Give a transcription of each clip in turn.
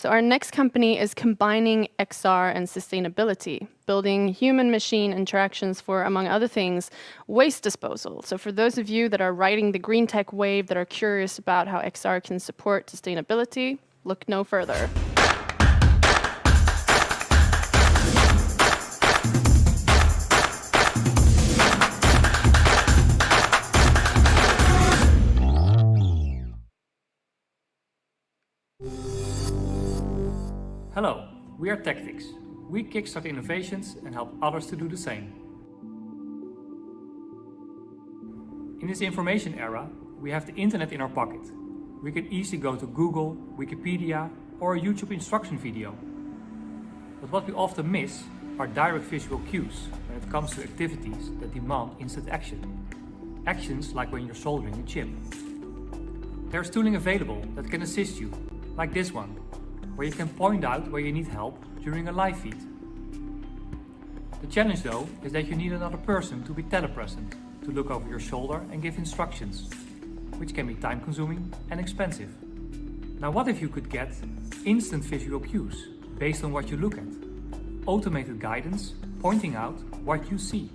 So our next company is combining XR and sustainability, building human-machine interactions for, among other things, waste disposal. So for those of you that are riding the green tech wave that are curious about how XR can support sustainability, look no further. Hello, we are Tactics. We kickstart innovations and help others to do the same. In this information era, we have the internet in our pocket. We can easily go to Google, Wikipedia or a YouTube instruction video. But what we often miss are direct visual cues when it comes to activities that demand instant action. Actions like when you're soldering a chip. There's tooling available that can assist you, like this one, where you can point out where you need help during a live feed. The challenge though is that you need another person to be telepresent, to look over your shoulder and give instructions, which can be time consuming and expensive. Now what if you could get instant visual cues based on what you look at? Automated guidance pointing out what you see.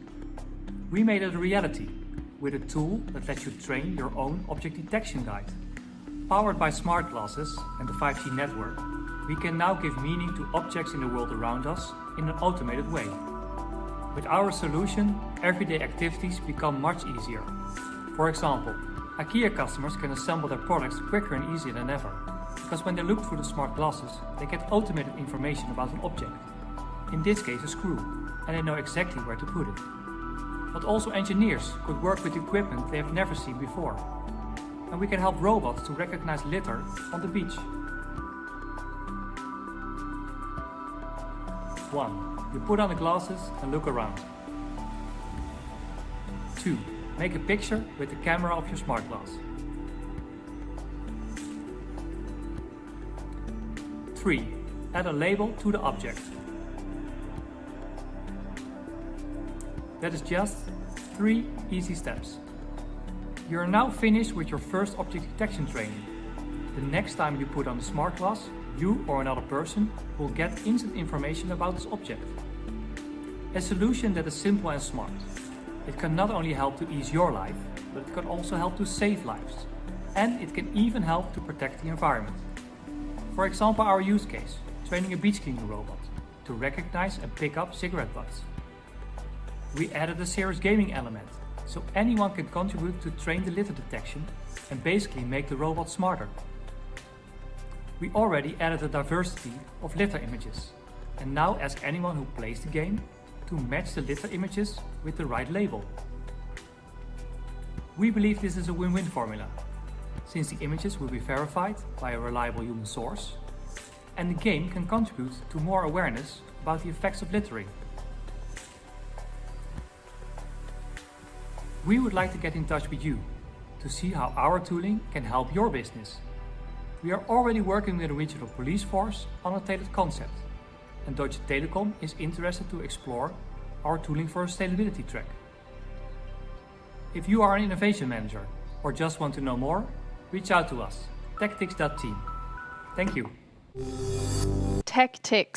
We made it a reality with a tool that lets you train your own object detection guide. Powered by smart glasses and the 5G network, we can now give meaning to objects in the world around us in an automated way. With our solution, everyday activities become much easier. For example, IKEA customers can assemble their products quicker and easier than ever, because when they look through the smart glasses, they get automated information about an object. In this case a screw, and they know exactly where to put it. But also engineers could work with equipment they have never seen before. And we can help robots to recognize litter on the beach 1. You put on the glasses and look around. 2. Make a picture with the camera of your smart glass. 3. Add a label to the object. That is just 3 easy steps. You are now finished with your first object detection training. The next time you put on the smart glass, you or another person will get instant information about this object. A solution that is simple and smart. It can not only help to ease your life, but it can also help to save lives. And it can even help to protect the environment. For example, our use case, training a beach cleaning robot to recognize and pick up cigarette butts. We added a serious gaming element, so anyone can contribute to train the litter detection and basically make the robot smarter we already added a diversity of litter images and now ask anyone who plays the game to match the litter images with the right label. We believe this is a win-win formula, since the images will be verified by a reliable human source and the game can contribute to more awareness about the effects of littering. We would like to get in touch with you to see how our tooling can help your business we are already working with a regional police force on a tailored concept, and Deutsche Telekom is interested to explore our tooling for a sustainability track. If you are an innovation manager or just want to know more, reach out to us, tactics.team. Thank you. Tactics.